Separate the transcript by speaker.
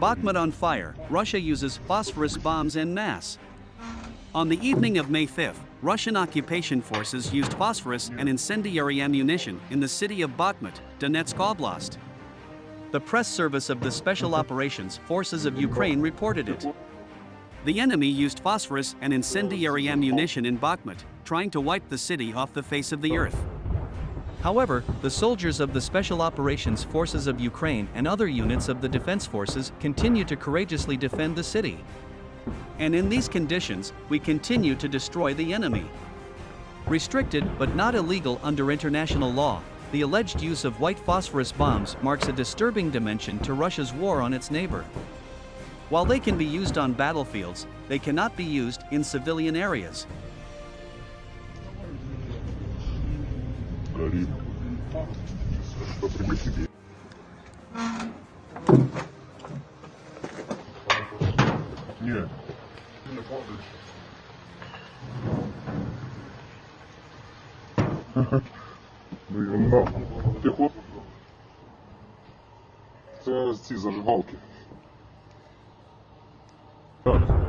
Speaker 1: Bakhmut on fire, Russia uses phosphorus bombs en masse. On the evening of May 5th, Russian occupation forces used phosphorus and incendiary ammunition in the city of Bakhmut, Donetsk Oblast. The press service of the Special Operations Forces of Ukraine reported it. The enemy used phosphorus and incendiary ammunition in Bakhmut, trying to wipe the city off the face of the earth. However, the soldiers of the Special Operations Forces of Ukraine and other units of the defense forces continue to courageously defend the city. And in these conditions, we continue to destroy the enemy. Restricted but not illegal under international law, the alleged use of white phosphorus bombs marks a disturbing dimension to Russia's war on its neighbor. While they can be used on battlefields, they cannot be used in civilian areas.
Speaker 2: горит. Что пригласите? Нет. Ну, ты не падаешь. Ну ерунда. Ти хлоп. Це ці зажигалки. Так.